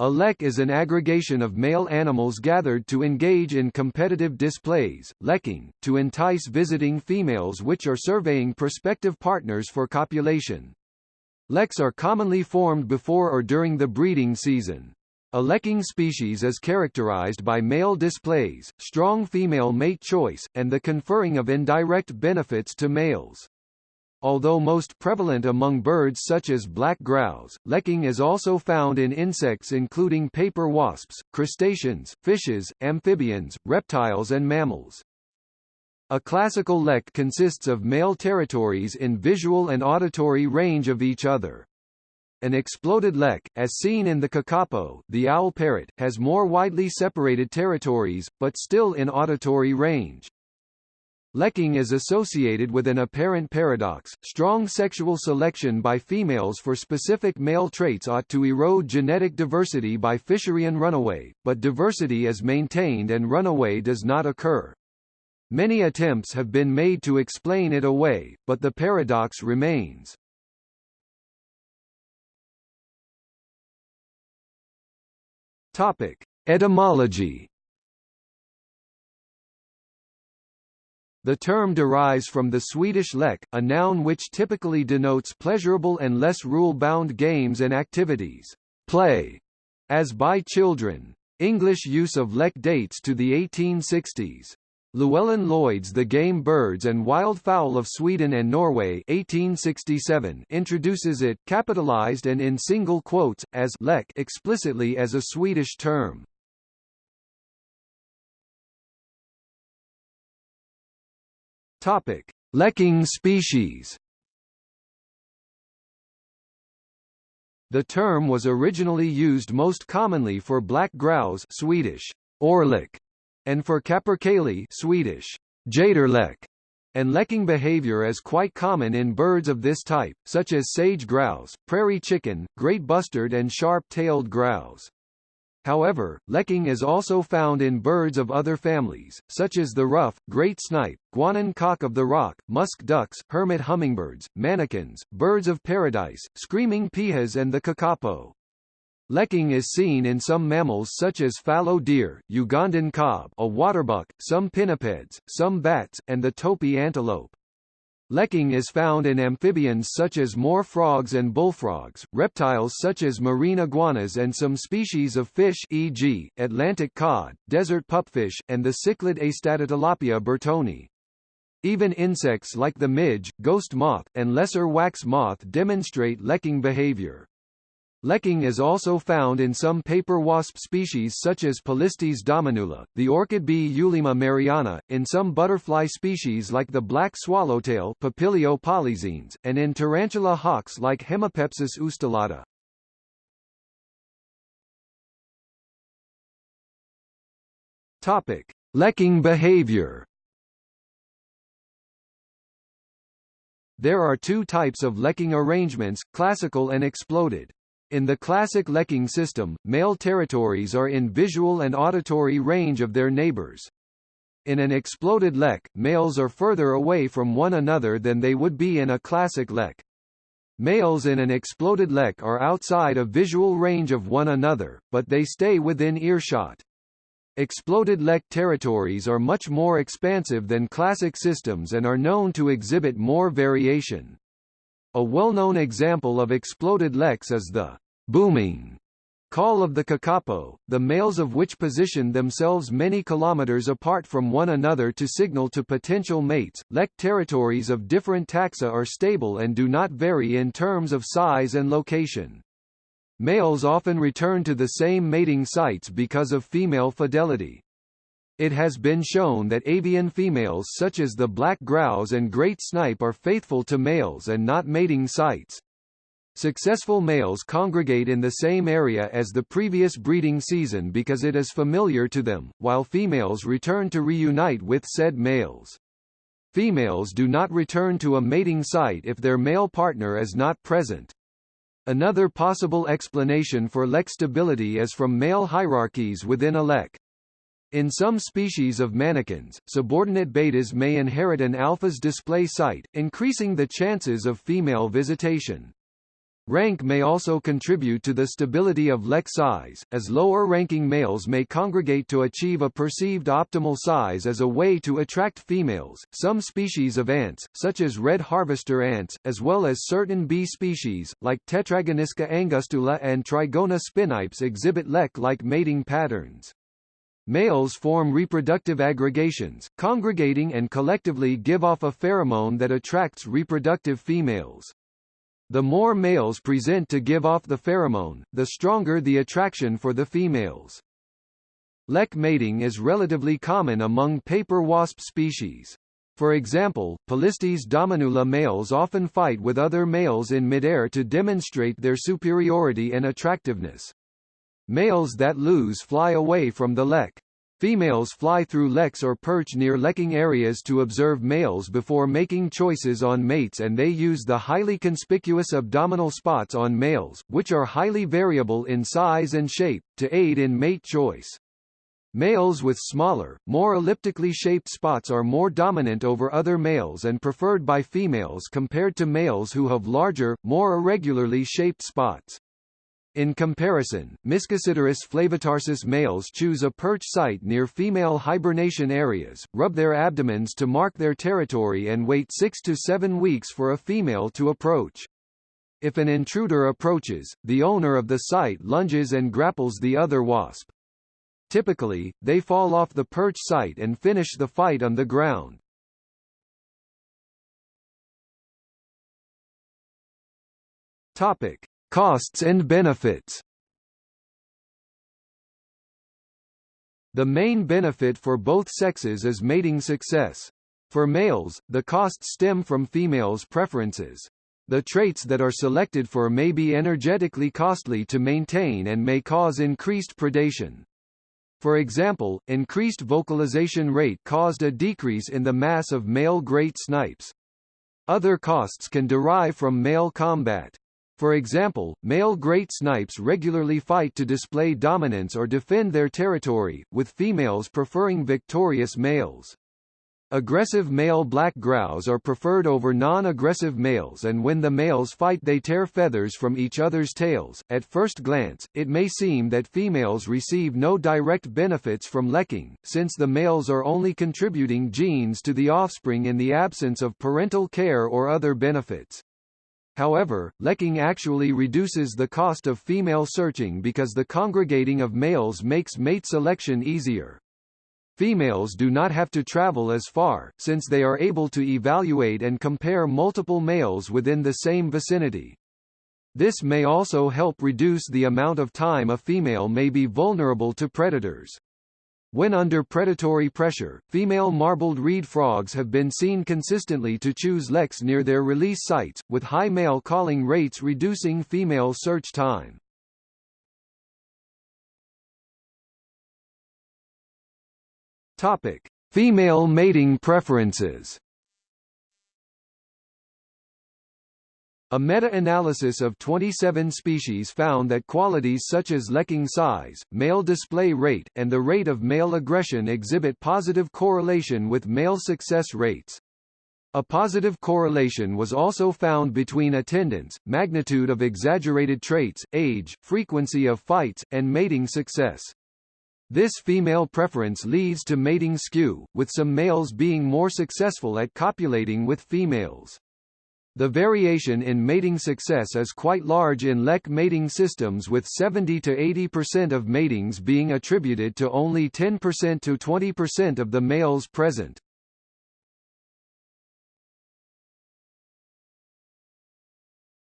A lek is an aggregation of male animals gathered to engage in competitive displays, lekking, to entice visiting females which are surveying prospective partners for copulation. Leks are commonly formed before or during the breeding season. A lekking species is characterized by male displays, strong female mate choice, and the conferring of indirect benefits to males. Although most prevalent among birds such as black grouse, lekking is also found in insects including paper wasps, crustaceans, fishes, amphibians, reptiles and mammals. A classical lek consists of male territories in visual and auditory range of each other. An exploded lek, as seen in the kakapo the owl parrot, has more widely separated territories, but still in auditory range. Lekking is associated with an apparent paradox. Strong sexual selection by females for specific male traits ought to erode genetic diversity by Fisherian runaway, but diversity is maintained and runaway does not occur. Many attempts have been made to explain it away, but the paradox remains. Topic: Etymology The term derives from the Swedish lek, a noun which typically denotes pleasurable and less rule-bound games and activities, play, as by children. English use of lek dates to the 1860s. Llewellyn Lloyd's The Game Birds and Wild Fowl of Sweden and Norway 1867 introduces it, capitalized and in single quotes, as lek explicitly as a Swedish term. Topic: Lekking species. The term was originally used most commonly for black grouse Swedish orrlek, and for capercaillie Swedish tjäderlek, and lekking behavior is quite common in birds of this type, such as sage grouse, prairie chicken, great bustard and sharp-tailed grouse. However, lekking is also found in birds of other families, such as the ruff, great snipe, Guianan cock of the rock, musk ducks, hermit hummingbirds, manakins, birds of paradise, screaming pihas and the kakapo. Lekking is seen in some mammals such as fallow deer, Ugandan kob a waterbuck, some pinnipeds, some bats, and the topi antelope. Lekking is found in amphibians such as moor frogs and bullfrogs, reptiles such as marine iguanas and some species of fish e.g., Atlantic cod, desert pupfish, and the cichlid Astatotilapia burtoni. Even insects like the midge, ghost moth, and lesser wax moth demonstrate lekking behavior. Lekking is also found in some paper wasp species such as Polistes dominula, the orchid bee Eulaema meriana, in some butterfly species like the black swallowtail Papilio polyxenes, and in tarantula hawks like Hemipepsis ustulata. Topic: Lekking behavior. There are two types of lekking arrangements, classical and exploded. In the classic lekking system, male territories are in visual and auditory range of their neighbors. In an exploded lek, males are further away from one another than they would be in a classic lek. Males in an exploded lek are outside of visual range of one another, but they stay within earshot. Exploded lek territories are much more expansive than classic systems and are known to exhibit more variation. A well-known example of exploded leks is the booming call of the kakapo, the males of which position themselves many kilometers apart from one another to signal to potential mates. Lek territories of different taxa are stable and do not vary in terms of size and location. Males often return to the same mating sites because of female fidelity. It has been shown that avian females such as the black grouse and great snipe are faithful to males and not mating sites. Successful males congregate in the same area as the previous breeding season because it is familiar to them, while females return to reunite with said males. Females do not return to a mating site if their male partner is not present. Another possible explanation for lek stability is from male hierarchies within a lek. In some species of manakins, subordinate betas may inherit an alpha's display site, increasing the chances of female visitation. Rank may also contribute to the stability of lek size, as lower-ranking males may congregate to achieve a perceived optimal size as a way to attract females. Some species of ants, such as red harvester ants, as well as certain bee species, like Tetragonisca angustula and Trigona spinipes exhibit lek-like mating patterns. Males form reproductive aggregations, congregating and collectively give off a pheromone that attracts reproductive females. The more males present to give off the pheromone, the stronger the attraction for the females. Lek mating is relatively common among paper wasp species. For example, Polistes dominula males often fight with other males in midair to demonstrate their superiority and attractiveness. Males that lose fly away from the lek. Females fly through leks or perch near lekking areas to observe males before making choices on mates and they use the highly conspicuous abdominal spots on males, which are highly variable in size and shape, to aid in mate choice. Males with smaller, more elliptically shaped spots are more dominant over other males and preferred by females compared to males who have larger, more irregularly shaped spots. In comparison, Mischocyttarus flavitarsis males choose a perch site near female hibernation areas, rub their abdomens to mark their territory and wait six to seven weeks for a female to approach. If an intruder approaches, the owner of the site lunges and grapples the other wasp. Typically, they fall off the perch site and finish the fight on the ground. Topic. Costs and benefits The main benefit for both sexes is mating success. For males, the costs stem from females' preferences. The traits that are selected for may be energetically costly to maintain and may cause increased predation. For example, increased vocalization rate caused a decrease in the mass of male great snipes. Other costs can derive from male combat. For example, male great snipes regularly fight to display dominance or defend their territory, with females preferring victorious males. Aggressive male black grouse are preferred over non-aggressive males and when the males fight they tear feathers from each other's tails. At first glance, it may seem that females receive no direct benefits from lekking, since the males are only contributing genes to the offspring in the absence of parental care or other benefits. However, lekking actually reduces the cost of female searching because the congregating of males makes mate selection easier. Females do not have to travel as far, since they are able to evaluate and compare multiple males within the same vicinity. This may also help reduce the amount of time a female may be vulnerable to predators. When under predatory pressure, female marbled reed frogs have been seen consistently to choose leks near their release sites, with high male calling rates reducing female search time. Topic: Female mating preferences. A meta-analysis of 27 species found that qualities such as lekking size, male display rate, and the rate of male aggression exhibit positive correlation with male success rates. A positive correlation was also found between attendance, magnitude of exaggerated traits, age, frequency of fights, and mating success. This female preference leads to mating skew, with some males being more successful at copulating with females. The variation in mating success is quite large in lek mating systems with 70 to 80% of matings being attributed to only 10% to 20% of the males present.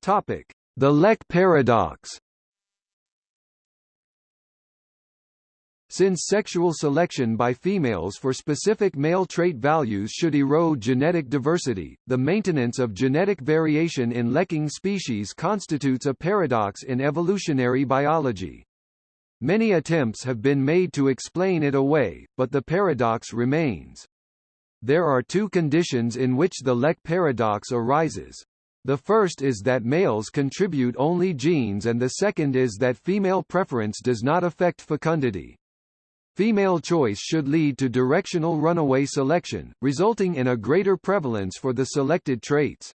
Topic: The lek paradox. Since sexual selection by females for specific male trait values should erode genetic diversity, the maintenance of genetic variation in lekking species constitutes a paradox in evolutionary biology. Many attempts have been made to explain it away, but the paradox remains. There are two conditions in which the lek paradox arises. The first is that males contribute only genes and the second is that female preference does not affect fecundity. Female choice should lead to directional runaway selection, resulting in a greater prevalence for the selected traits.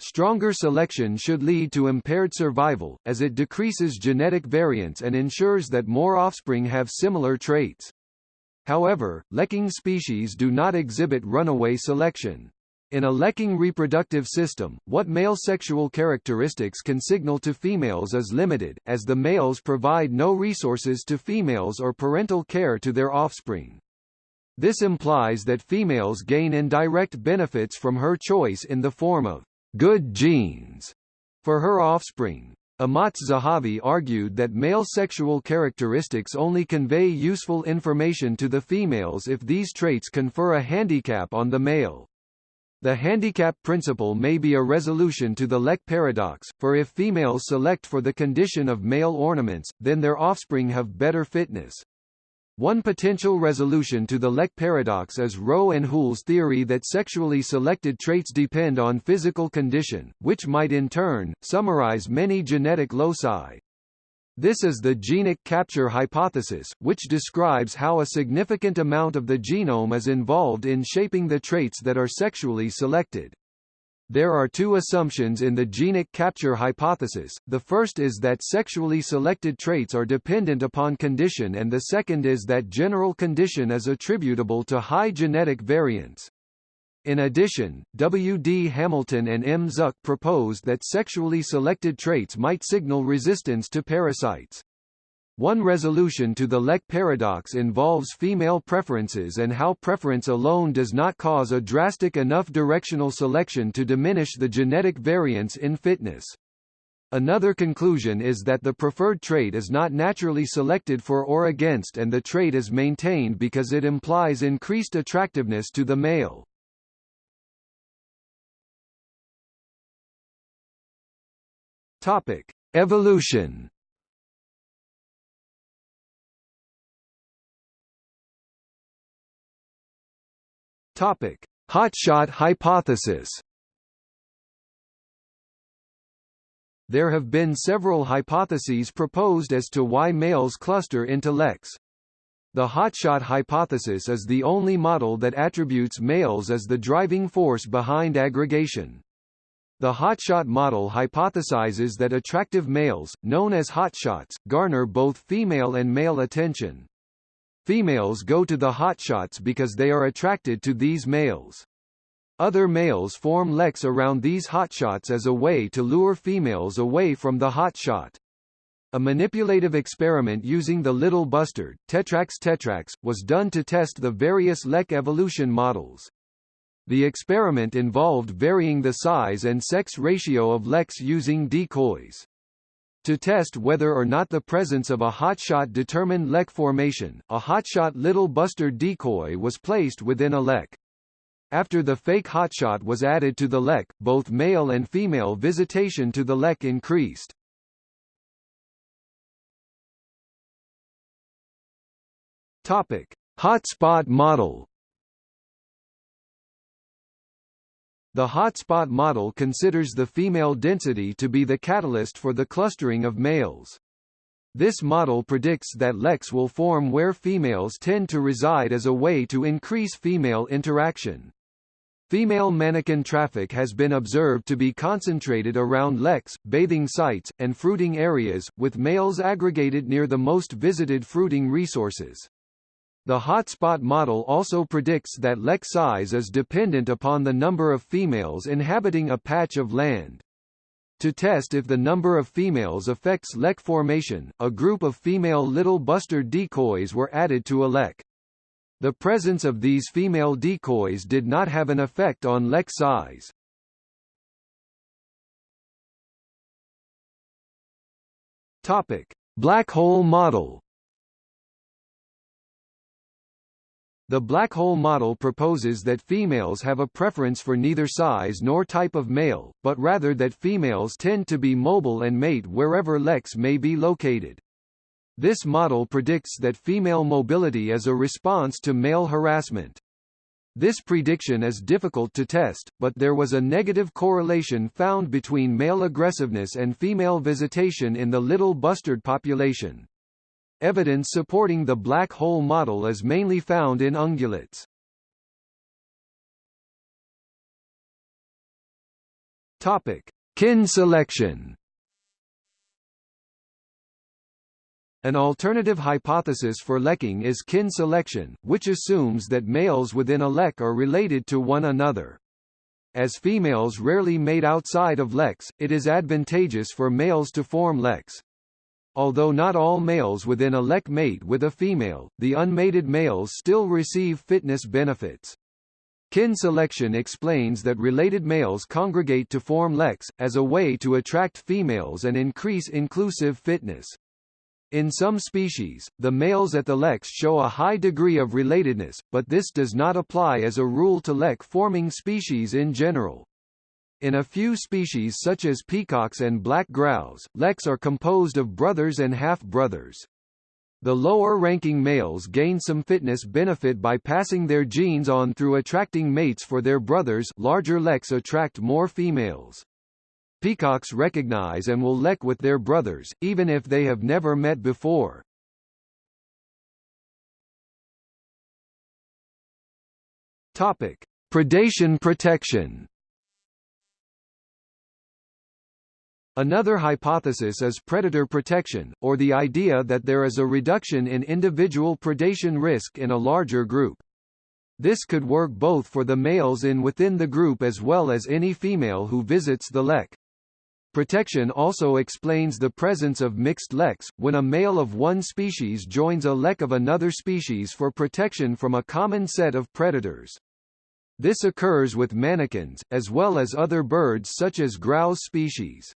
Stronger selection should lead to impaired survival, as it decreases genetic variance and ensures that more offspring have similar traits. However, lekking species do not exhibit runaway selection. In a lekking reproductive system, what male sexual characteristics can signal to females is limited, as the males provide no resources to females or parental care to their offspring. This implies that females gain indirect benefits from her choice in the form of good genes for her offspring. Amotz Zahavi argued that male sexual characteristics only convey useful information to the females if these traits confer a handicap on the male. The handicap principle may be a resolution to the Lek paradox, for if females select for the condition of male ornaments, then their offspring have better fitness. One potential resolution to the Lek paradox is Rowe and Houle's theory that sexually selected traits depend on physical condition, which might in turn, summarize many genetic loci. This is the genic capture hypothesis, which describes how a significant amount of the genome is involved in shaping the traits that are sexually selected. There are two assumptions in the genic capture hypothesis, the first is that sexually selected traits are dependent upon condition and the second is that general condition is attributable to high genetic variance. In addition, W. D. Hamilton and M. Zuk proposed that sexually selected traits might signal resistance to parasites. One resolution to the Lek paradox involves female preferences and how preference alone does not cause a drastic enough directional selection to diminish the genetic variance in fitness. Another conclusion is that the preferred trait is not naturally selected for or against and the trait is maintained because it implies increased attractiveness to the male. Topic: Evolution. Topic: Hotshot hypothesis. There have been several hypotheses proposed as to why males cluster into leks. The hotshot hypothesis is the only model that attributes males as the driving force behind aggregation. The hotshot model hypothesizes that attractive males, known as hotshots, garner both female and male attention. Females go to the hotshots because they are attracted to these males. Other males form leks around these hotshots as a way to lure females away from the hotshot. A manipulative experiment using the little bustard, Tetrax tetrax, was done to test the various lek evolution models. The experiment involved varying the size and sex ratio of leks using decoys. To test whether or not the presence of a hotshot determined lek formation, a hotshot little bustard decoy was placed within a lek. After the fake hotshot was added to the lek, both male and female visitation to the lek increased. Topic: Hotspot model The hotspot model considers the female density to be the catalyst for the clustering of males. This model predicts that leks will form where females tend to reside as a way to increase female interaction. Female manakin traffic has been observed to be concentrated around leks, bathing sites, and fruiting areas, with males aggregated near the most visited fruiting resources. The hotspot model also predicts that lek size is dependent upon the number of females inhabiting a patch of land. To test if the number of females affects lek formation, a group of female little bustard decoys were added to a lek. The presence of these female decoys did not have an effect on lek size. Topic: Black hole model The black hole model proposes that females have a preference for neither size nor type of male, but rather that females tend to be mobile and mate wherever leks may be located. This model predicts that female mobility is a response to male harassment. This prediction is difficult to test, but there was a negative correlation found between male aggressiveness and female visitation in the little bustard population. Evidence supporting the black hole model is mainly found in ungulates. Topic: Kin selection. An alternative hypothesis for lekking is kin selection, which assumes that males within a lek are related to one another. As females rarely mate outside of leks, it is advantageous for males to form leks. Although not all males within a lek mate with a female, the unmated males still receive fitness benefits. Kin selection explains that related males congregate to form leks, as a way to attract females and increase inclusive fitness. In some species, the males at the leks show a high degree of relatedness, but this does not apply as a rule to lek-forming species in general. In a few species such as peacocks and black grouse, leks are composed of brothers and half-brothers. The lower-ranking males gain some fitness benefit by passing their genes on through attracting mates for their brothers larger leks attract more females. Peacocks recognize and will lek with their brothers, even if they have never met before. Topic: Predation protection. Another hypothesis is predator protection, or the idea that there is a reduction in individual predation risk in a larger group. This could work both for the males in within the group as well as any female who visits the lek. Protection also explains the presence of mixed leks, when a male of one species joins a lek of another species for protection from a common set of predators. This occurs with manakins, as well as other birds such as grouse species.